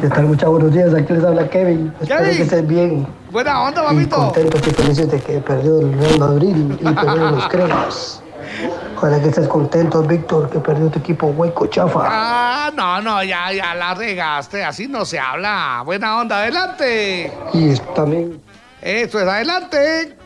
¿Qué tal? Muchas buenos días. Aquí les habla Kevin. Espero que estén bien. Buena onda, Y papito. contentos felices de que perdió el Real Madrid y perdieron los cremas. Ojalá que estés contento, Víctor, que perdió tu equipo hueco chafa. Ah, no, no, ya, ya la regaste. Así no se habla. Buena onda, adelante. Y también Eso es, adelante.